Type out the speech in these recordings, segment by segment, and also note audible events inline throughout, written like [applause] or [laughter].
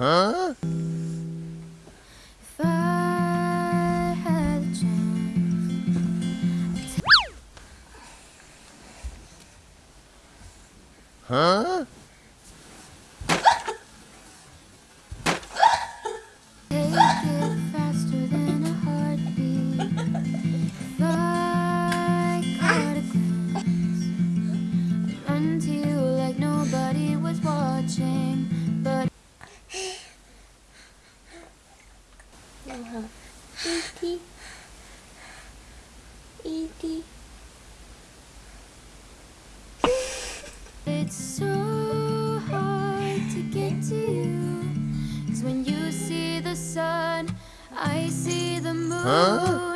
어? 어? when you see the sun, I see the moon. Huh?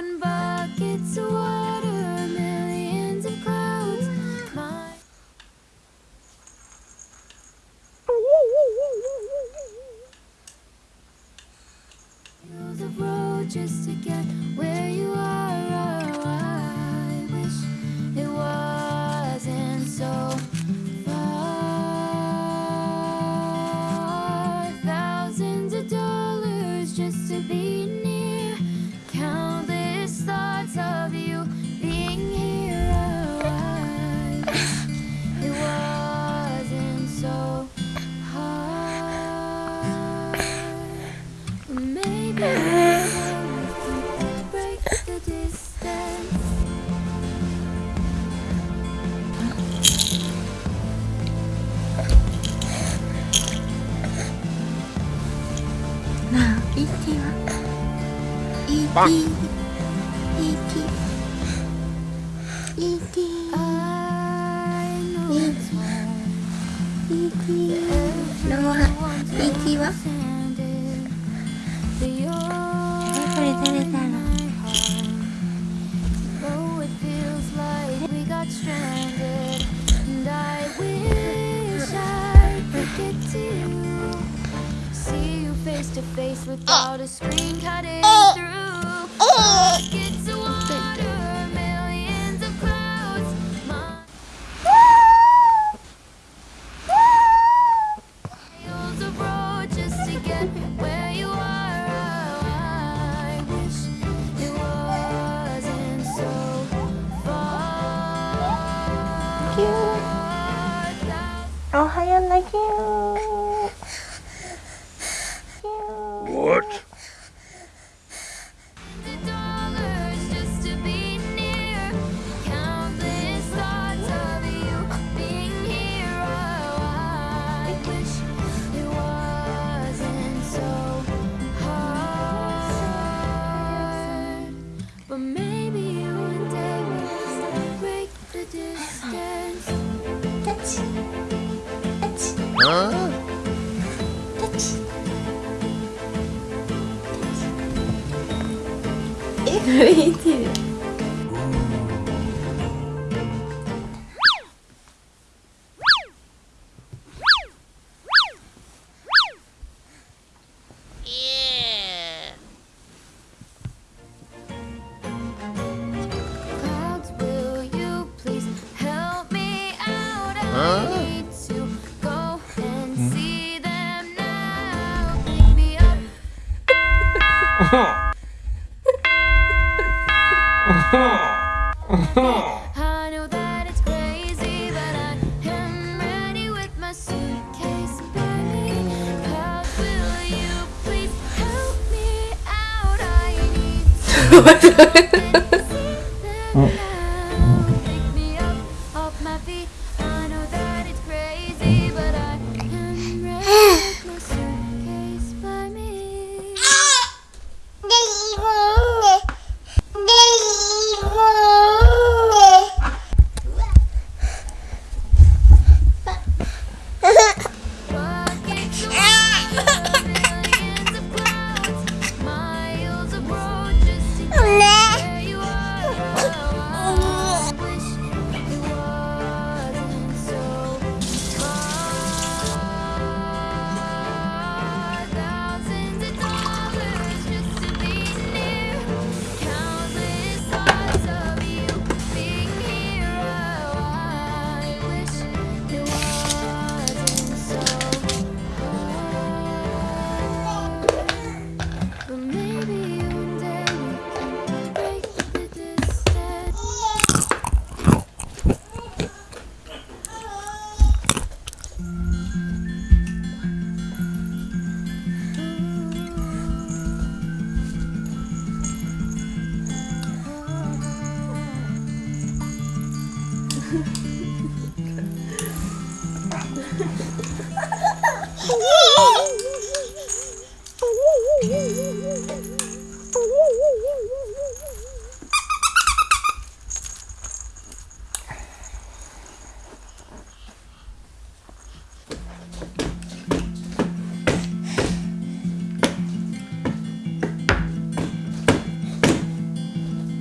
な ET は ET ET ET ET ローハ ET は without a screen cutting. Bye. I know that it's crazy, but I am ready with my suitcase. How will you please help me out? I need [laughs]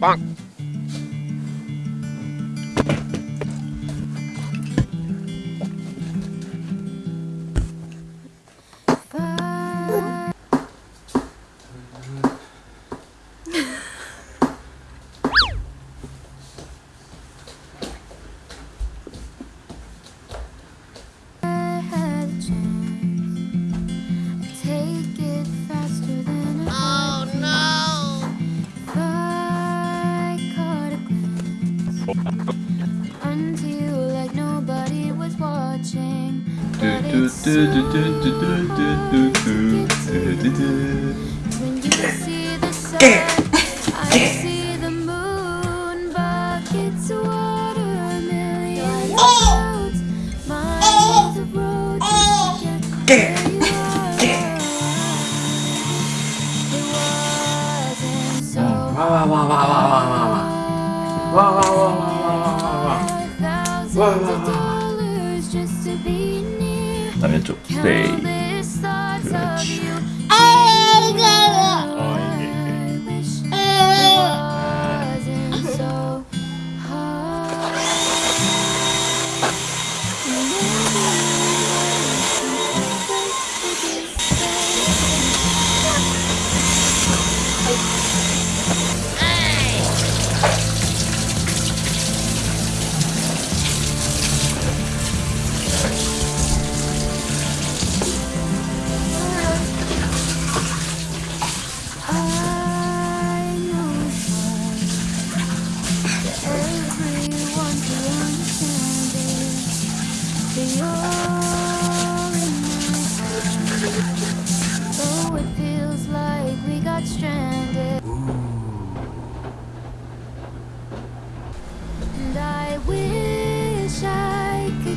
Bonk. When you see the sun, I see the moon, buckets of water, million clouds, miles of road. It wasn't so hard. 그다음에 쪽 페이 그렇지.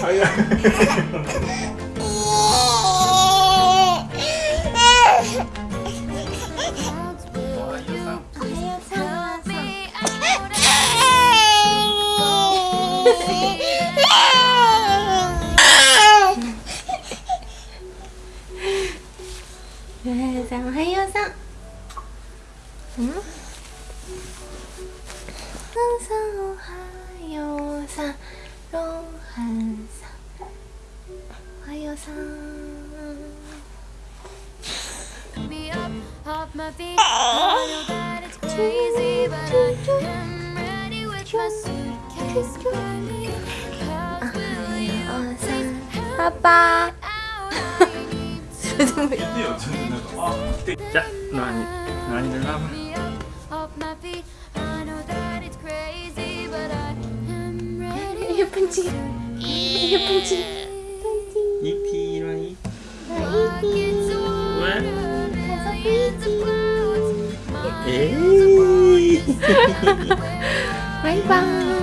早い [laughs] おはようさん。[laughs] 아빠 자, 나니 나니 나 예쁜지 예쁜지 えー、バイバーイ